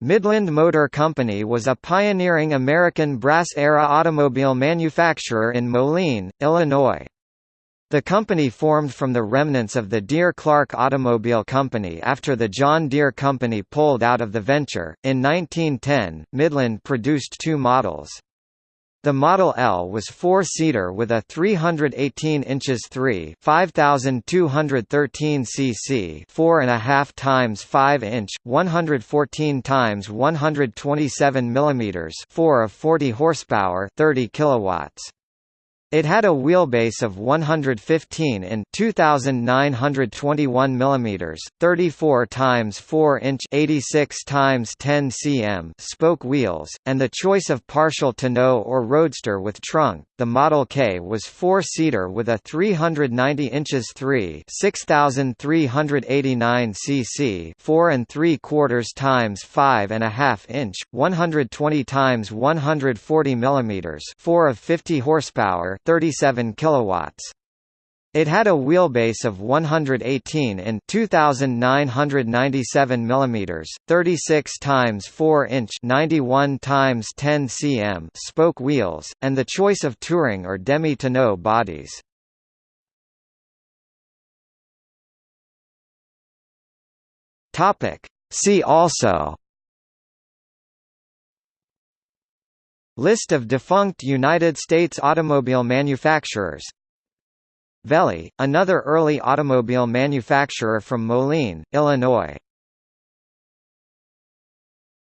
Midland Motor Company was a pioneering American brass-era automobile manufacturer in Moline, Illinois. The company formed from the remnants of the Deere Clark Automobile Company after the John Deere Company pulled out of the venture. In 1910, Midland produced two models. The Model L was four-seater with a 318 inches 3 5213 cc 4.5 times 5 inch 114 times 127 millimeters 4 of 40 horsepower 30 kilowatts. It had a wheelbase of 115 in 2921 mm, 34 times 4 inch 86 times 10 cm spoke wheels, and the choice of partial tonneau or roadster with trunk. The Model K was four-seater with a 390 inches 3 6389 cc 4 and 3 quarters times 5 and a half inch 120 times 140 mm 4 of 50 horsepower 37 kilowatts. It had a wheelbase of 118 in 2997 mm, 36 times 4 inch 91 times 10 cm spoke wheels, and the choice of touring or demi-tonneau bodies. Topic. See also List of defunct United States automobile manufacturers. Velie, another early automobile manufacturer from Moline, Illinois